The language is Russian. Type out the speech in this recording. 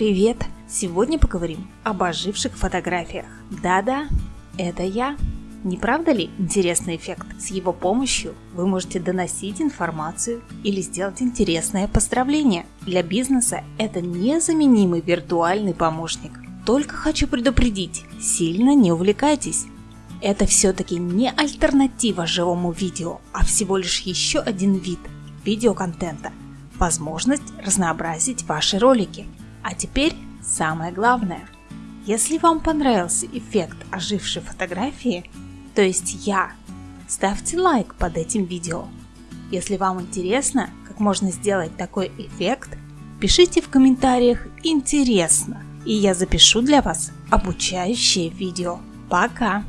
привет! Сегодня поговорим об оживших фотографиях. Да-да, это я. Не правда ли интересный эффект? С его помощью вы можете доносить информацию или сделать интересное поздравление. Для бизнеса это незаменимый виртуальный помощник. Только хочу предупредить, сильно не увлекайтесь. Это все-таки не альтернатива живому видео, а всего лишь еще один вид видеоконтента. Возможность разнообразить ваши ролики. А теперь самое главное. Если вам понравился эффект ожившей фотографии, то есть я, ставьте лайк под этим видео. Если вам интересно, как можно сделать такой эффект, пишите в комментариях «Интересно», и я запишу для вас обучающее видео. Пока!